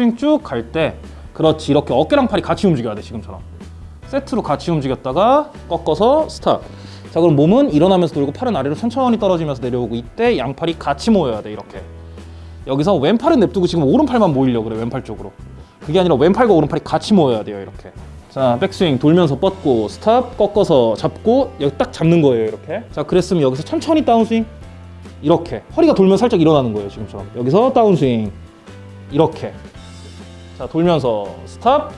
백스윙 쭉 갈 때 그렇지 이렇게 어깨랑 팔이 같이 움직여야 돼 지금처럼. 세트로 같이 움직였다가 꺾어서 스탑. 자 그럼 몸은 일어나면서 돌고 팔은 아래로 천천히 떨어지면서 내려오고 이때 양팔이 같이 모여야 돼 이렇게. 여기서 왼팔은 냅두고 지금 오른팔만 모이려고 그래 왼팔 쪽으로. 그게 아니라 왼팔과 오른팔이 같이 모여야 돼요 이렇게. 자 백스윙 돌면서 뻗고 스탑 꺾어서 잡고 여기 딱 잡는 거예요 이렇게. 자 그랬으면 여기서 천천히 다운스윙. 이렇게. 허리가 돌면 살짝 일어나는 거예요 지금처럼. 여기서 다운스윙. 이렇게 자 돌면서 스탑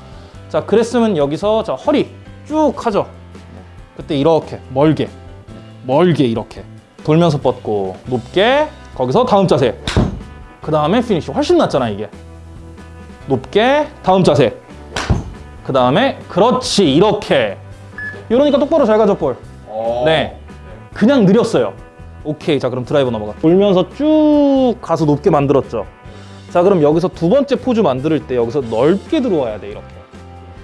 자 그랬으면 여기서 자 허리 쭉 하죠 그때 이렇게 멀게 멀게 이렇게 돌면서 뻗고 높게 거기서 다음 자세 그 다음에 피니쉬 훨씬 낫잖아 이게 높게 다음 자세 그 다음에 그렇지 이렇게 이러니까 똑바로 잘 가죠 볼 어. 네. 그냥 느렸어요. 오케이. 자, 그럼 드라이버 넘어가. 돌면서 쭉 가서 높게 만들었죠. 자, 그럼 여기서 두 번째 포즈 만들 때 여기서 넓게 들어와야 돼, 이렇게.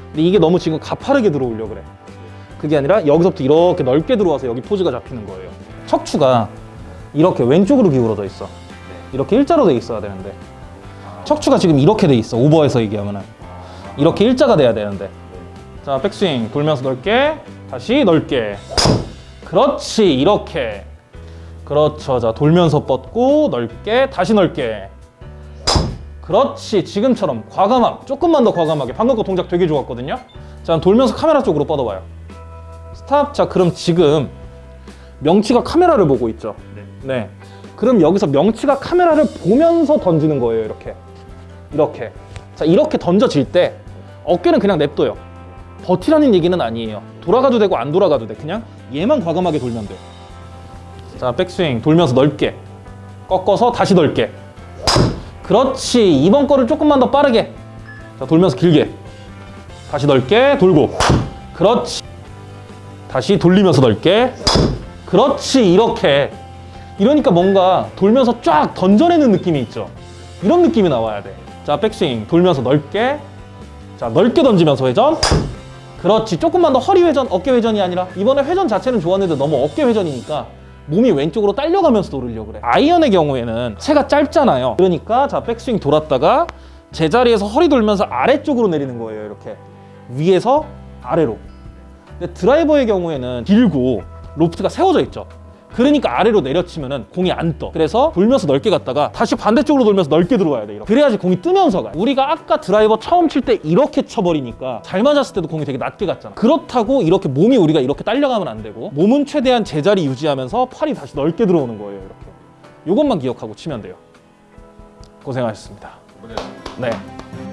근데 이게 너무 지금 가파르게 들어오려고 그래. 그게 아니라 여기서부터 이렇게 넓게 들어와서 여기 포즈가 잡히는 거예요. 척추가 이렇게 왼쪽으로 기울어져 있어. 이렇게 일자로 돼 있어야 되는데. 척추가 지금 이렇게 돼 있어. 오버해서 얘기하면은. 이렇게 일자가 돼야 되는데. 자, 백스윙 돌면서 넓게, 다시 넓게. 그렇지, 이렇게. 그렇죠. 자, 돌면서 뻗고 넓게, 다시 넓게. 그렇지, 지금처럼 과감함, 조금만 더 과감하게. 방금 거 동작 되게 좋았거든요. 자, 돌면서 카메라 쪽으로 뻗어봐요. 스탑. 자, 그럼 지금 명치가 카메라를 보고 있죠. 네. 그럼 여기서 명치가 카메라를 보면서 던지는 거예요, 이렇게. 이렇게. 자, 이렇게 던져질 때 어깨는 그냥 냅둬요. 버티라는 얘기는 아니에요. 돌아가도 되고 안 돌아가도 돼. 그냥 얘만 과감하게 돌면 돼. 자, 백스윙 돌면서 넓게. 꺾어서 다시 넓게. 그렇지. 이번 거를 조금만 더 빠르게. 자, 돌면서 길게. 다시 넓게 돌고. 그렇지. 다시 돌리면서 넓게. 그렇지. 이렇게. 이러니까 뭔가 돌면서 쫙 던져내는 느낌이 있죠. 이런 느낌이 나와야 돼. 자, 백스윙 돌면서 넓게. 자, 넓게 던지면서 회전. 그렇지. 조금만 더 허리 회전, 어깨 회전이 아니라 이번에 회전 자체는 좋았는데 너무 어깨 회전이니까 몸이 왼쪽으로 딸려가면서 돌으려고 그래. 아이언의 경우에는 체가 짧잖아요. 그러니까 자, 백스윙 돌았다가 제자리에서 허리 돌면서 아래쪽으로 내리는 거예요. 이렇게. 위에서 아래로. 근데 드라이버의 경우에는 길고 로프트가 세워져 있죠. 그러니까 아래로 내려치면은 공이 안 떠. 그래서 돌면서 넓게 갔다가 다시 반대쪽으로 돌면서 넓게 들어와야 돼. 이렇게. 그래야지 공이 뜨면서 가. 우리가 아까 드라이버 처음 칠 때 이렇게 쳐버리니까 잘 맞았을 때도 공이 되게 낮게 갔잖아. 그렇다고 이렇게 몸이 우리가 이렇게 딸려가면 안 되고 몸은 최대한 제자리 유지하면서 팔이 다시 넓게 들어오는 거예요. 이렇게. 이것만 기억하고 치면 돼요. 고생하셨습니다. 고생하셨습니다. 네.